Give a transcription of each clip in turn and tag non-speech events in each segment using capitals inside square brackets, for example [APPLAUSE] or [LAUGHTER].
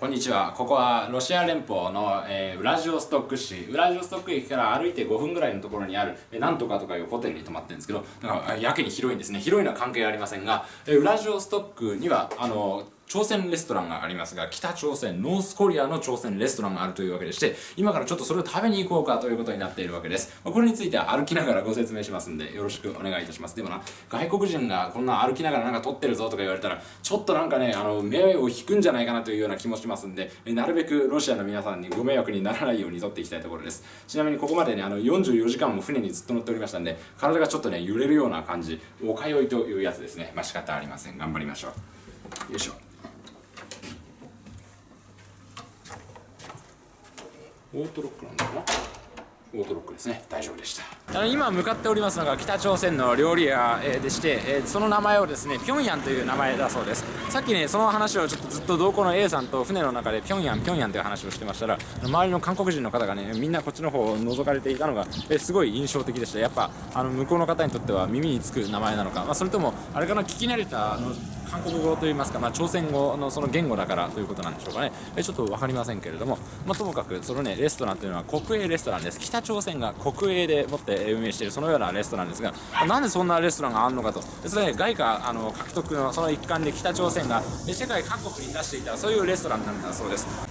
こんにちは。ここはロシア連邦の、えー、ウラジオストック市。ウラジオストック駅から歩いて5分ぐらいのところにある、えー、なんとかとかいうホテルに泊まってるんですけどだかやけに広いんですね。広いのは関係ありませんが、えー、ウラジオストックにはあの朝鮮レストランがありますが北朝鮮ノースコリアの朝鮮レストランがあるというわけでして今からちょっとそれを食べに行こうかということになっているわけです。まこれについては歩きながらご説明しますんでよろしくお願いいたします。でもな外国人がこんな歩きながらなんか撮ってるぞとか言われたらちょっとなんかねあの目を引くんじゃないかなというような気もしますんでなるべくロシアの皆さんにご迷惑にならないように撮っていきたいところです。ちなみにここまでねあの44時間も船にずっと乗っておりましたんで体がちょっとね揺れるような感じおかよいというやつですね。まあ仕方ありません。頑張りましょう。よいしょ。オートロックなんだな。オートロックですね。大丈夫でした。今向かっておりますのが北朝鮮の料理屋、でして、その名前をですねピョンヤンという名前だそうです。さっきねその話をちょっとずっと同行の A さんと船の中でピョンヤンピョンヤンという話をしてましたら周りの韓国人の方がねみんなこっちの方を覗かれていたのが、すごい印象的でした。やっぱあの向こうの方にとっては耳につく名前なのか、まあ、それともあれかな聞き慣れたあの韓国語といいますか、まあ、朝鮮語のその言語だからということなんでしょうかね。えちょっと分かりませんけれども、まあ、ともかくそのねレストランというのは国営レストランです。北朝鮮が国営でもって運営しているそのようなレストランですがなんでそんなレストランがあるのかと。それ、ね、外貨あの獲得のその一環で北朝鮮が世界各国に出していたそういうレストランなんだそうです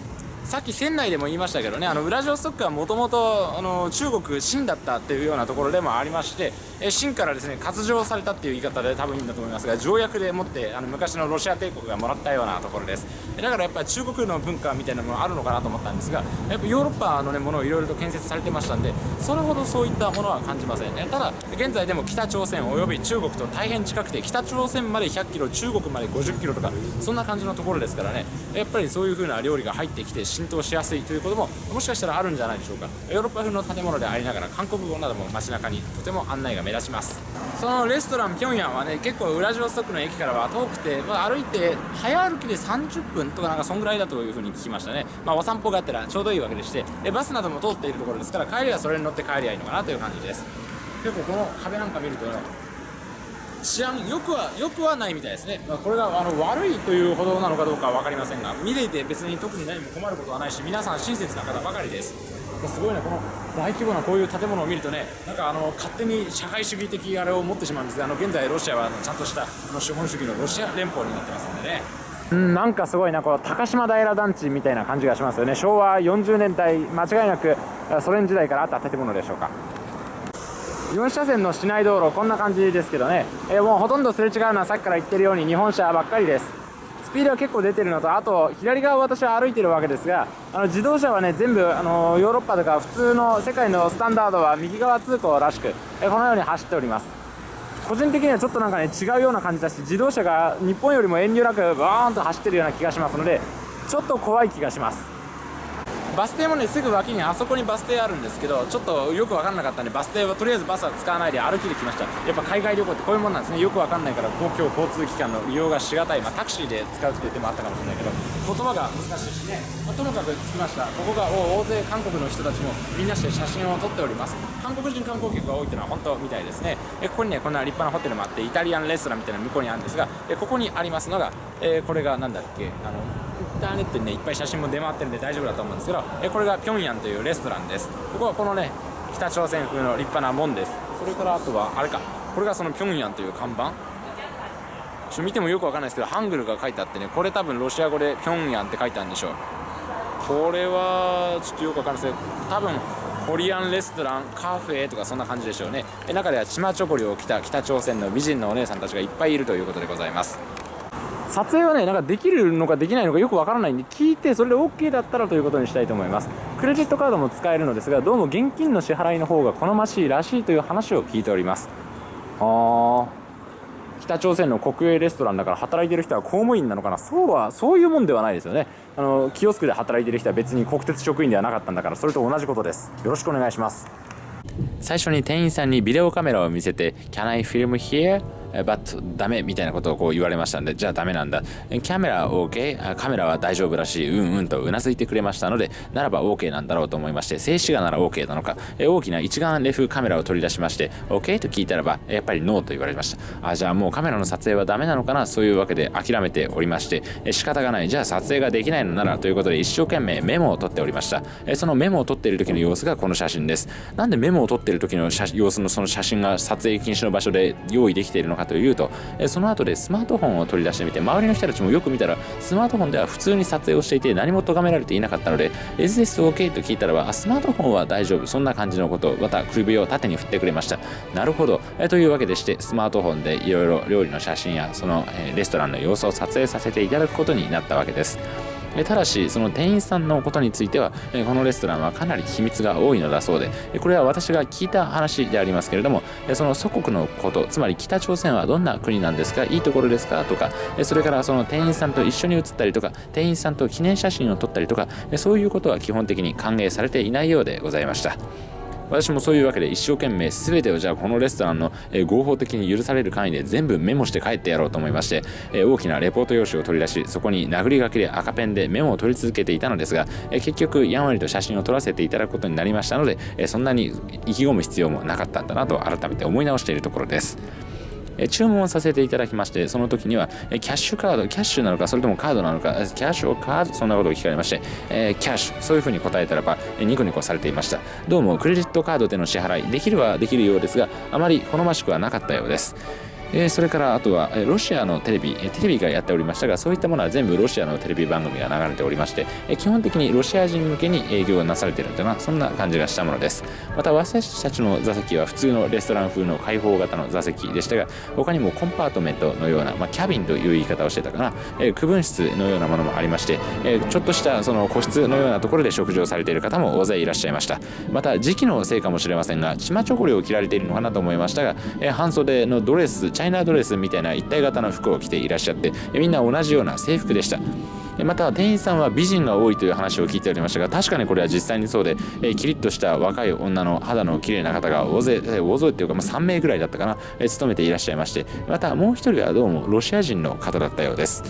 さっき船内でも言いましたけどねあのウラジオストックはもともと中国清だったっていうようなところでもありまして清からですね割譲されたっていう言い方で多分いいんだと思いますが条約でもってあの昔のロシア帝国がもらったようなところです。だからやっぱり中国の文化みたいなものあるのかなと思ったんですがやっぱヨーロッパの、ね、ものをいろいろと建設されてましたんでそれほどそういったものは感じませんね。ただ現在でも北朝鮮および中国と大変近くて北朝鮮まで100キロ中国まで50キロとかそんな感じのところですからね。やっぱりそういう風な料理が入ってきて浸透しやすいということももしかしたらあるんじゃないでしょうか。ヨーロッパ風の建物でありながら韓国語なども街中にとても案内が目立ちます。そのレストランピョンヤンはね結構ウラジオストクの駅からは遠くて、まあ、歩いて早歩きで30分とかなんかそんぐらいだというふうに聞きましたね。まあお散歩があったらちょうどいいわけでしてでバスなども通っているところですから帰りはそれに乗って帰りゃいいのかなという感じです。結構この壁なんか見ると治安よくはよくはないみたいですね、まあ、これがあの悪いというほどなのかどうかは分かりませんが見ていて別に特に何も困ることはないし皆さん親切な方ばかりです。すごいねこの大規模なこういう建物を見るとねなんかあの勝手に社会主義的あれを持ってしまうんですがあの現在ロシアはちゃんとしたあの資本主義のロシア連邦になってますんでね。うんなんかすごいなこの高島平団地みたいな感じがしますよね。昭和40年代間違いなくソ連時代からあった建物でしょうか。4車線の市内道路こんな感じですけどね、えー、もうほとんどすれ違うのはさっきから言ってるように日本車ばっかりです。スピードは結構出てるのとあと左側を私は歩いてるわけですがあの自動車はね全部あのヨーロッパとか普通の世界のスタンダードは右側通行らしく、えこのように走っております。個人的にはちょっとなんかね違うような感じだし自動車が日本よりも遠慮なくバーンと走ってるような気がしますのでちょっと怖い気がします。バス停もねすぐ脇にあそこにバス停あるんですけどちょっとよく分かんなかったんでバス停はとりあえずバスは使わないで歩きで来ました。やっぱ海外旅行ってこういうもんなんですね。よく分かんないから公共交通機関の利用がしがたい、まあ、タクシーで使うっていう手もあったかもしれないけど言葉が難しいしね、まあ、ともかく着きましたここが大勢韓国の人たちもみんなして写真を撮っております。韓国人観光客が多いっていうのは本当みたいですね。えここにねこんな立派なホテルもあってイタリアンレストランみたいな向こうにあるんですがえここにありますのが、えー、これが何だっけあのターネットにねいっぱい写真も出回ってるんで大丈夫だと思うんですけどえこれがピョンヤンというレストランです。ここはこのね北朝鮮風の立派な門です。それからあとはあれか。これがそのピョンヤンという看板。ちょ見てもよくわかんないですけどハングルが書いてあってねこれ多分ロシア語でピョンヤンって書いてあるんでしょう。これはちょっとよくわかんないですけど多分コリアンレストランカフェとかそんな感じでしょうね。え中ではチマチョゴリを着た北朝鮮の美人のお姉さんたちがいっぱいいるということでございます。撮影はねなんかできるのかできないのかよくわからないんで聞いてそれで OK だったらということにしたいと思います。クレジットカードも使えるのですがどうも現金の支払いの方が好ましいらしいという話を聞いております。ああ北朝鮮の国営レストランだから働いてる人は公務員なのかな？そうはそういうもんではないですよね。あのキオスクで働いてる人は別に国鉄職員ではなかったんだからそれと同じことです。よろしくお願いします。最初に店員さんにビデオカメラを見せて Can I film here? バットダメみたいなことをこう言われましたんでじゃあダメなんだ。キャメラ OK カメラは大丈夫らしい。うんうんとうなずいてくれましたのでならば OK なんだろうと思いまして静止画なら OK なのか。大きな一眼レフカメラを取り出しまして OK と聞いたらばやっぱりノーと言われました。あじゃあもうカメラの撮影はダメなのかな？そういうわけで諦めておりまして仕方がない。じゃあ撮影ができないのならということで一生懸命メモを取っておりました。そのメモを取っている時の様子がこの写真です。なんでメモを取っている時の様子のその写真が撮影禁止の場所で用意できているのかかというとえその後でスマートフォンを取り出してみて周りの人たちもよく見たらスマートフォンでは普通に撮影をしていて何も咎められていなかったので Is this OK? と聞いたらばスマートフォンは大丈夫そんな感じのことまた首を縦に振ってくれましたなるほどえというわけでしてスマートフォンでいろいろ料理の写真やそのえレストランの様子を撮影させていただくことになったわけですただしその店員さんのことについてはこのレストランはかなり秘密が多いのだそうでこれは私が聞いた話でありますけれどもその祖国のことつまり北朝鮮はどんな国なんですかいいところですかとかそれからその店員さんと一緒に写ったりとか店員さんと記念写真を撮ったりとかそういうことは基本的に歓迎されていないようでございました。私もそういうわけで一生懸命全てをじゃあこのレストランの、え合法的に許される範囲で全部メモして帰ってやろうと思いまして、え大きなレポート用紙を取り出しそこに殴り書きで赤ペンでメモを取り続けていたのですが、え結局やんわりと写真を撮らせていただくことになりましたので、えそんなに意気込む必要もなかったんだなと改めて思い直しているところです。え注文させていただきましてその時には、えキャッシュカードキャッシュなのかそれともカードなのかキャッシュをカードそんなことを聞かれまして、えキャッシュそういうふうに答えたらば、ニコニコされていました。どうもクレジットカードでの支払いできるはできるようですがあまり好ましくはなかったようです。えー、それからあとは、えロシアのテレビ、えテレビがやっておりましたがそういったものは全部ロシアのテレビ番組が流れておりまして、え基本的にロシア人向けに営業がなされているというのはそんな感じがしたものです。また私たちの座席は普通のレストラン風の開放型の座席でしたが他にもコンパートメントのような、まあ、キャビンという言い方をしてたかな、え区分室のようなものもありまして、えちょっとしたその個室のようなところで食事をされている方も大勢いらっしゃいました。また時期のせいかもしれませんがチマチョコレを着られているのかなと思いましたが、え半袖のドレスチャイナドレスみたいな一体型の服を着ていらっしゃってみんな同じような制服でした。また店員さんは美人が多いという話を聞いておりましたが確かにこれは実際にそうで、キリッとした若い女の肌の綺麗な方が大勢大勢っていうか、まあ、3名ぐらいだったかな、勤めていらっしゃいましてまたもう一人はどうもロシア人の方だったようです。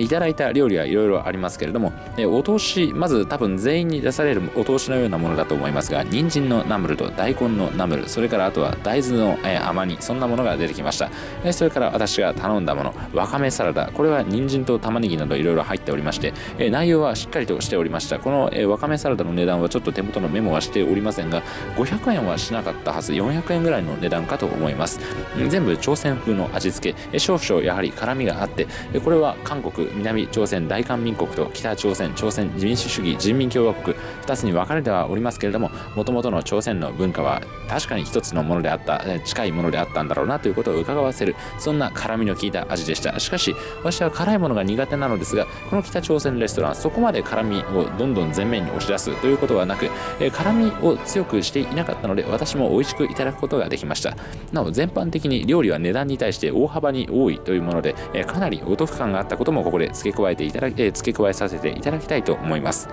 いただいた料理はいろいろありますけれども、えお通し、まず多分全員に出されるお通しのようなものだと思いますが、人参のナムルと大根のナムル、それからあとは大豆の、え甘煮、そんなものが出てきました。えそれから私が頼んだもの、わかめサラダ、これは人参と玉ねぎなどいろいろ入っておりまして、え内容はしっかりとしておりました。この、えわかめサラダの値段はちょっと手元のメモはしておりませんが、500円はしなかったはず、400円ぐらいの値段かと思います。全部朝鮮風の味付け、え少々やはり辛みがあって、これは韓国、南朝鮮大韓民国と北朝鮮朝鮮民主主義人民共和国2つに分かれてはおりますけれどももともとの朝鮮の文化は確かに一つのものであった近いものであったんだろうなということを伺わせるそんな辛みの効いた味でした。しかし私は辛いものが苦手なのですがこの北朝鮮レストランそこまで辛みをどんどん前面に押し出すということはなく辛みを強くしていなかったので私も美味しくいただくことができました。なお全般的に料理は値段に対して大幅に多いというものでかなりお得感があったこともこここで付け加えていただき、え付け加えさせていただきたいと思います。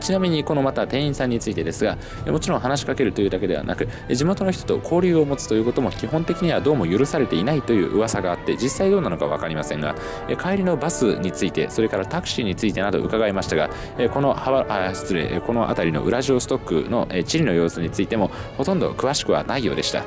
ちなみにこのまた店員さんについてですがもちろん話しかけるというだけではなく地元の人と交流を持つということも基本的にはどうも許されていないという噂があって実際どうなのか分かりませんが帰りのバスについてそれからタクシーについてなど伺いましたがこのあ失礼この辺りのウラジオストックの地理の様子についてもほとんど詳しくはないようでした。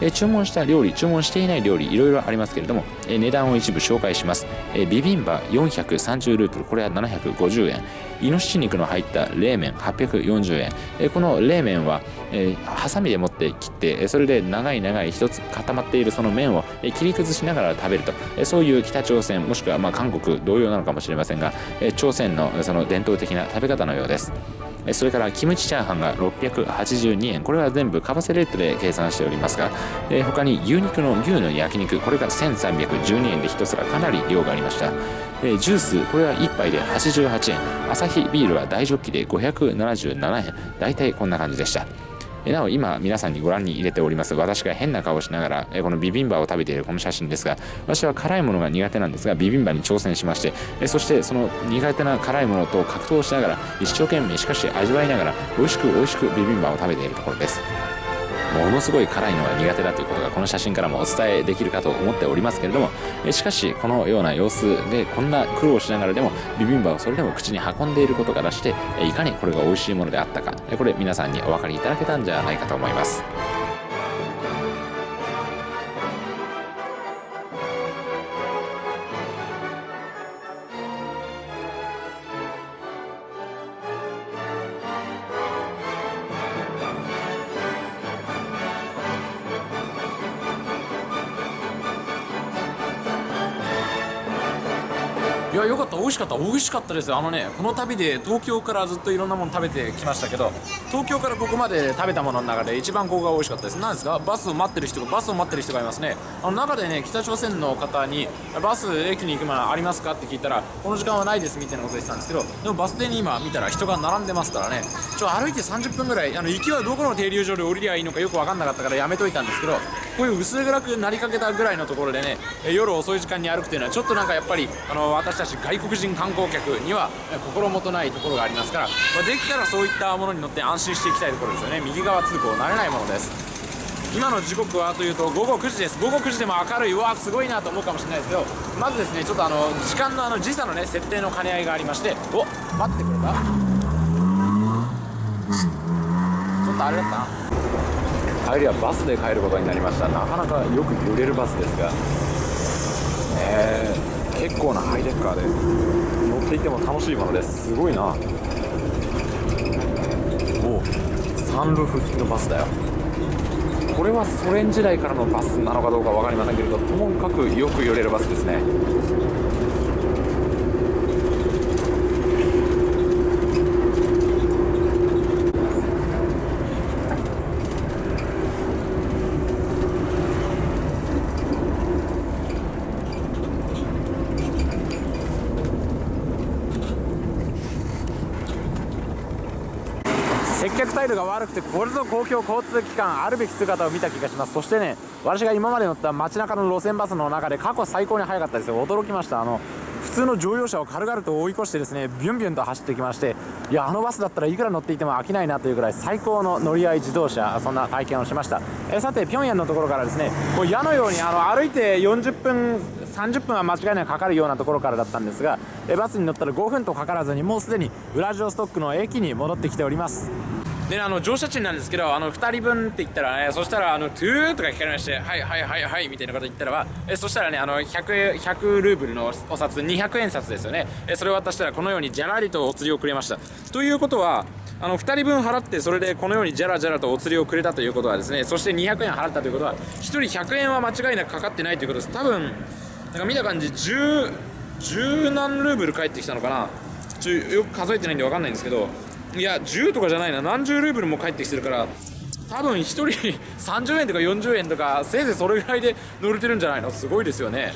え注文した料理注文していない料理いろいろありますけれども、え値段を一部紹介します、えビビンバ430ループルこれは750円。イノシシ肉の入った冷麺840円、えこの冷麺は、えハサミで持って切ってそれで長い長い一つ固まっているその麺を切り崩しながら食べるとそういう北朝鮮もしくはま韓国同様なのかもしれませんが朝鮮のその伝統的な食べ方のようです。それからキムチチャーハンが682円。これは全部為替レートで計算しておりますが、えー、他に牛肉の牛の焼肉。これが1312円で1皿。かなり量がありました、えー、ジュース。これは1杯で88円。アサヒビールは大ジョッキで577円。大体こんな感じでした。なお今皆さんにご覧に入れております。私が変な顔をしながらこのビビンバを食べているこの写真ですが私は辛いものが苦手なんですがビビンバに挑戦しましてそしてその苦手な辛いものと格闘しながら一生懸命しかし味わいながら美味しく美味しくビビンバを食べているところです。ものすごい辛いのが苦手だということがこの写真からもお伝えできるかと思っておりますけれども、えしかしこのような様子でこんな苦労しながらでもビビンバをそれでも口に運んでいることからしていかにこれが美味しいものであったかこれ皆さんにお分かりいただけたんじゃないかと思います。いやよかった。美味しかった。美味しかったですあのねこの旅で東京からずっといろんなもの食べてきましたけど東京からここまで食べたものの中で一番ここが美味しかったです。何ですか？バスを待ってる人がバスを待ってる人がいますね。あの中でね北朝鮮の方にバス駅に行くものありますかって聞いたらこの時間はないですみたいなこと言ってたんですけどでもバス停に今見たら人が並んでますからね。ちょ歩いて30分ぐらいあの行きはどこの停留所で降りりゃいいのかよく分かんなかったからやめといたんですけどこういう薄暗くなりかけたぐらいのところでね夜遅い時間に歩くっていうのはちょっとなんかやっぱりあの私たち外国人観光客には心もとないところがありますから、まあ、できたらそういったものに乗って安心していきたいところですよね。右側通行慣れないものです。今の時刻はというと午後9時です。午後9時でも明るい。うわすごいなと思うかもしれないですけどまずですねちょっとあの時間のあの時差のね設定の兼ね合いがありましてお待ってくれた。ちょっとあれだったな。帰りはバスで帰ることになりました。なかなかよく揺れるバスですが。え。ー、結構なハイデッカーで乗っていても楽しいものです。すごいな。おサンルーフ付きのバスだよ。これはソ連時代からのバスなのかどうか分かりませんけれどともかくよく揺れるバスですね。接客態度が悪くてこれぞ公共交通機関あるべき姿を見た気がします。そしてね私が今まで乗った街中の路線バスの中で過去最高に速かったですよ。驚きました。あの普通の乗用車を軽々と追い越してですねビュンビュンと走ってきましていやあのバスだったらいくら乗っていても飽きないなというぐらい最高の乗り合い自動車そんな体験をしました。えさて平壌のところからですねこう矢のようにあの歩いて40分30分は間違いなくかかるようなところからだったんですがえバスに乗ったら5分とかからずにもうすでにウラジオストックの駅に戻ってきております。であの乗車賃なんですけどあの2人分って言ったらねそしたらあのトゥーとか聞かれましてはいはいはいはいみたいなこと言ったらばえそしたらねあの 100, 100ルーブルのお札200円札ですよね。えそれを渡したらこのようにじゃらりとお釣りをくれました。ということはあの2人分払ってそれでこのようにじゃらじゃらとお釣りをくれたということはですねそして200円払ったということは1人100円は間違いなくかかってないということです。多分なんか見た感じ10十何ルーブル返ってきたのかな。ちょよく数えてないんで分かんないんですけどいや10とかじゃないな。何十ルーブルも返ってきてるから多分1人 [LAUGHS] 30円とか40円とかせいぜいそれぐらいで乗れてるんじゃないの？すごいですよね。